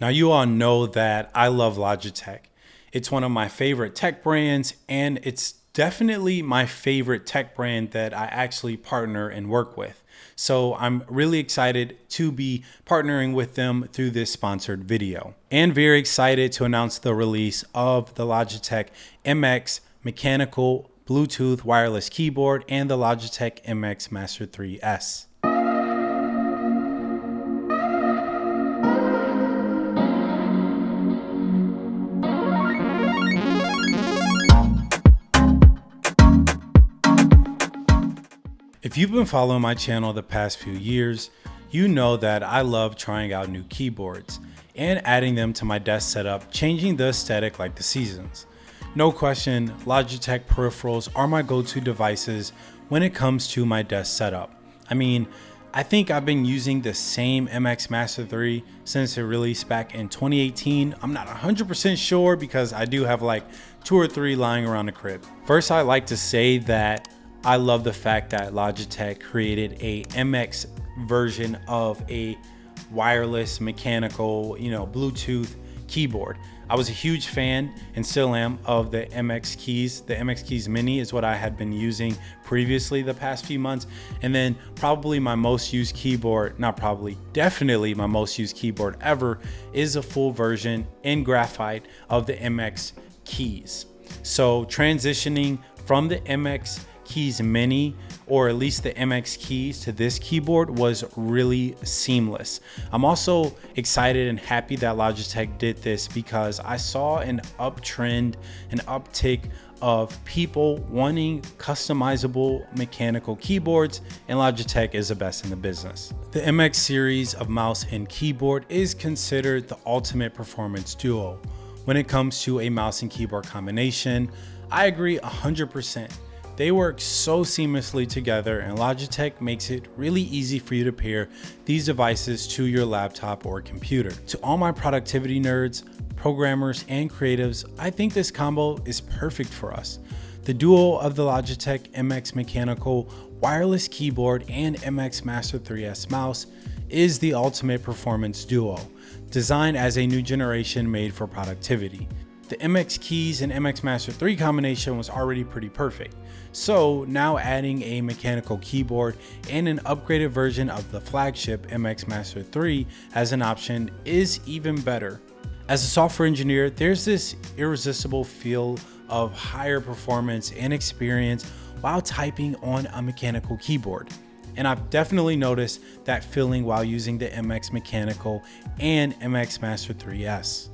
Now, you all know that I love Logitech. It's one of my favorite tech brands, and it's definitely my favorite tech brand that I actually partner and work with. So I'm really excited to be partnering with them through this sponsored video and very excited to announce the release of the Logitech MX mechanical Bluetooth wireless keyboard and the Logitech MX Master 3S. If you've been following my channel the past few years, you know that I love trying out new keyboards and adding them to my desk setup, changing the aesthetic like the seasons. No question, Logitech peripherals are my go-to devices when it comes to my desk setup. I mean, I think I've been using the same MX Master 3 since it released back in 2018. I'm not 100% sure because I do have like two or three lying around the crib. First, I like to say that I love the fact that Logitech created a MX version of a wireless mechanical, you know, Bluetooth keyboard. I was a huge fan and still am of the MX keys. The MX keys mini is what I had been using previously the past few months. And then probably my most used keyboard, not probably, definitely my most used keyboard ever is a full version in graphite of the MX keys. So transitioning from the MX keys mini or at least the MX keys to this keyboard was really seamless. I'm also excited and happy that Logitech did this because I saw an uptrend, an uptick of people wanting customizable mechanical keyboards and Logitech is the best in the business. The MX series of mouse and keyboard is considered the ultimate performance duo. When it comes to a mouse and keyboard combination, I agree 100%. They work so seamlessly together and Logitech makes it really easy for you to pair these devices to your laptop or computer. To all my productivity nerds, programmers, and creatives, I think this combo is perfect for us. The duo of the Logitech MX Mechanical wireless keyboard and MX Master 3S mouse is the ultimate performance duo, designed as a new generation made for productivity. The MX keys and MX Master 3 combination was already pretty perfect. So now adding a mechanical keyboard and an upgraded version of the flagship MX Master 3 as an option is even better. As a software engineer, there's this irresistible feel of higher performance and experience while typing on a mechanical keyboard. And I've definitely noticed that feeling while using the MX Mechanical and MX Master 3S.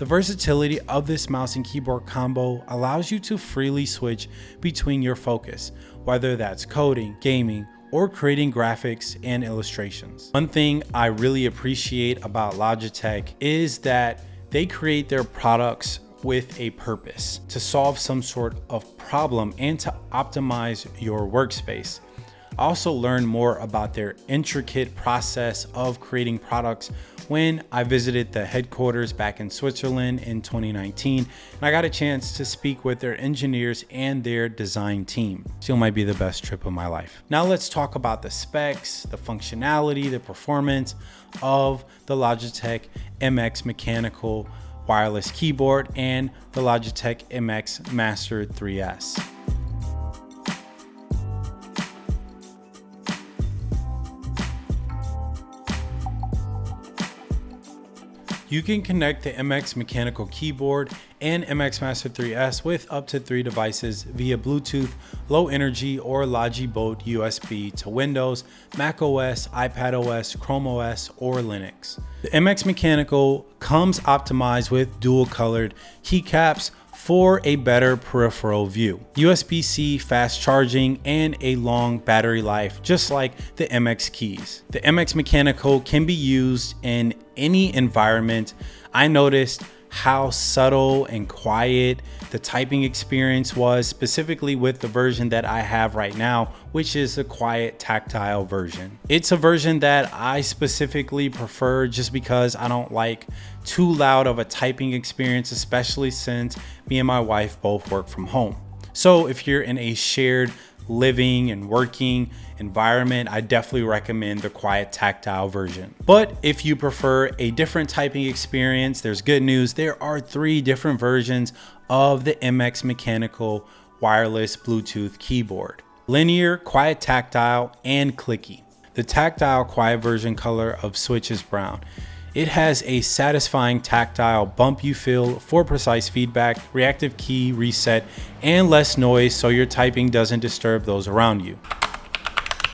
The versatility of this mouse and keyboard combo allows you to freely switch between your focus, whether that's coding, gaming, or creating graphics and illustrations. One thing I really appreciate about Logitech is that they create their products with a purpose to solve some sort of problem and to optimize your workspace. Also learned more about their intricate process of creating products when I visited the headquarters back in Switzerland in 2019. And I got a chance to speak with their engineers and their design team. Still might be the best trip of my life. Now let's talk about the specs, the functionality, the performance of the Logitech MX mechanical wireless keyboard and the Logitech MX Master 3S. You can connect the MX mechanical keyboard and MX Master 3S with up to three devices via Bluetooth, low energy or Logi Bolt USB to Windows, Mac OS, iPad OS, Chrome OS, or Linux. The MX Mechanical comes optimized with dual colored keycaps, for a better peripheral view. USB-C fast charging and a long battery life, just like the MX keys. The MX Mechanical can be used in any environment. I noticed how subtle and quiet the typing experience was specifically with the version that I have right now, which is a quiet tactile version. It's a version that I specifically prefer just because I don't like too loud of a typing experience, especially since me and my wife both work from home. So if you're in a shared living and working environment, I definitely recommend the quiet tactile version. But if you prefer a different typing experience, there's good news. There are three different versions of the MX Mechanical wireless Bluetooth keyboard. Linear, quiet tactile, and clicky. The tactile quiet version color of Switch is brown. It has a satisfying tactile bump you feel for precise feedback, reactive key reset, and less noise so your typing doesn't disturb those around you.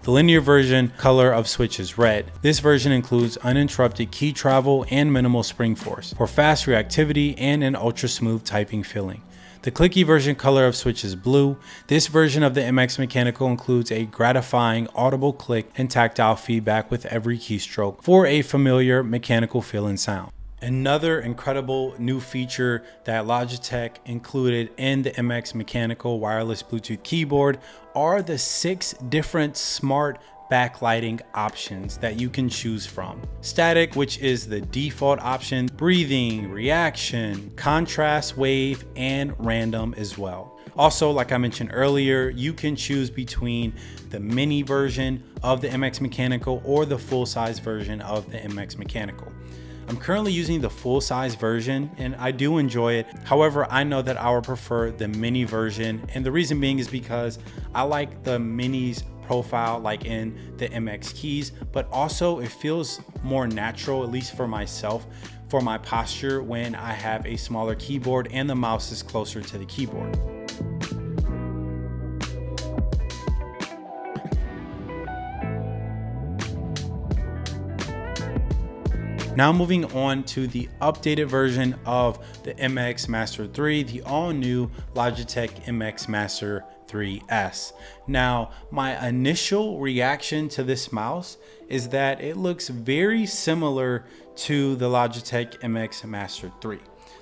The linear version color of Switch is red. This version includes uninterrupted key travel and minimal spring force for fast reactivity and an ultra smooth typing feeling. The clicky version color of Switch is blue. This version of the MX Mechanical includes a gratifying audible click and tactile feedback with every keystroke for a familiar mechanical feel and sound. Another incredible new feature that Logitech included in the MX Mechanical wireless Bluetooth keyboard are the six different smart backlighting options that you can choose from. Static, which is the default option, breathing, reaction, contrast, wave, and random as well. Also, like I mentioned earlier, you can choose between the mini version of the MX Mechanical or the full size version of the MX Mechanical. I'm currently using the full size version and I do enjoy it. However, I know that I would prefer the mini version. And the reason being is because I like the minis profile like in the MX keys, but also it feels more natural, at least for myself, for my posture when I have a smaller keyboard and the mouse is closer to the keyboard. Now moving on to the updated version of the MX Master 3, the all new Logitech MX Master 3S. Now, my initial reaction to this mouse is that it looks very similar to the Logitech MX Master 3.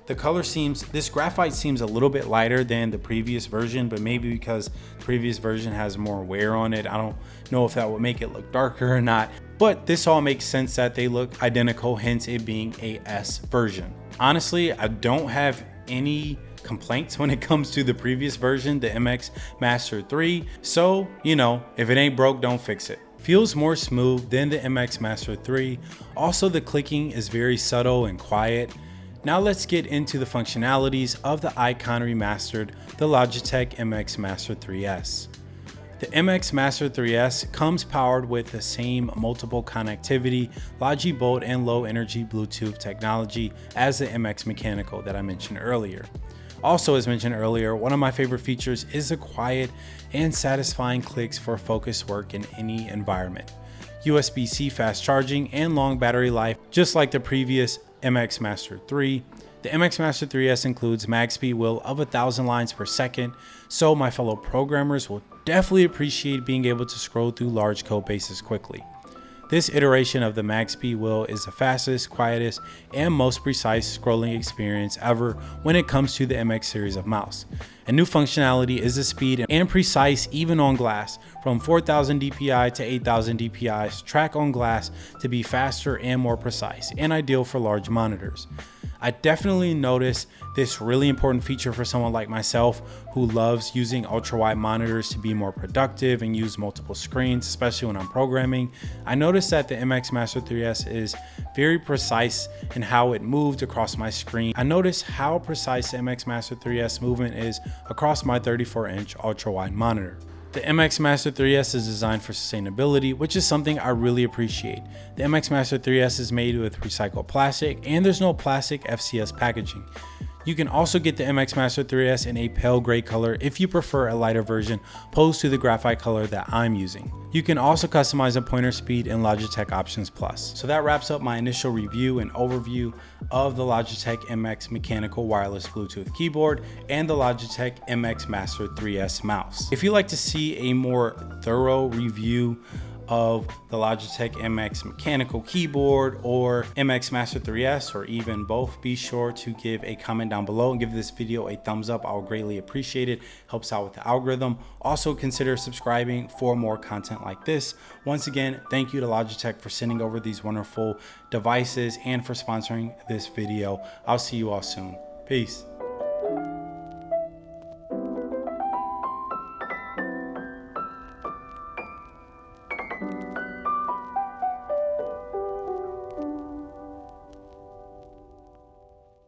The color seems, this graphite seems a little bit lighter than the previous version, but maybe because the previous version has more wear on it. I don't know if that would make it look darker or not, but this all makes sense that they look identical, hence it being a S version. Honestly, I don't have any complaints when it comes to the previous version, the MX Master 3. So, you know, if it ain't broke, don't fix it. Feels more smooth than the MX Master 3. Also, the clicking is very subtle and quiet. Now let's get into the functionalities of the icon remastered, the Logitech MX Master 3S. The MX Master 3S comes powered with the same multiple connectivity, Logibolt and low energy Bluetooth technology as the MX Mechanical that I mentioned earlier. Also, as mentioned earlier, one of my favorite features is the quiet and satisfying clicks for focused work in any environment. USB-C fast charging and long battery life, just like the previous MX Master 3. The MX Master 3S includes MagSpeed wheel of 1000 lines per second, so my fellow programmers will definitely appreciate being able to scroll through large code bases quickly. This iteration of the MagSpeed wheel is the fastest, quietest, and most precise scrolling experience ever when it comes to the MX series of mouse. A new functionality is the speed and precise even on glass, from 4000 dpi to 8000 dpi track on glass to be faster and more precise, and ideal for large monitors. I definitely noticed this really important feature for someone like myself who loves using ultra wide monitors to be more productive and use multiple screens, especially when I'm programming. I noticed that the MX Master 3S is very precise in how it moved across my screen. I noticed how precise the MX Master 3S movement is across my 34 inch ultra wide monitor. The MX Master 3S is designed for sustainability, which is something I really appreciate. The MX Master 3S is made with recycled plastic and there's no plastic FCS packaging. You can also get the MX Master 3S in a pale gray color if you prefer a lighter version opposed to the graphite color that I'm using. You can also customize the pointer speed in Logitech Options Plus. So that wraps up my initial review and overview of the Logitech MX mechanical wireless Bluetooth keyboard and the Logitech MX Master 3S mouse. If you'd like to see a more thorough review of the Logitech MX mechanical keyboard or MX Master 3S or even both, be sure to give a comment down below and give this video a thumbs up. I'll greatly appreciate it. Helps out with the algorithm. Also consider subscribing for more content like this. Once again, thank you to Logitech for sending over these wonderful devices and for sponsoring this video. I'll see you all soon. Peace.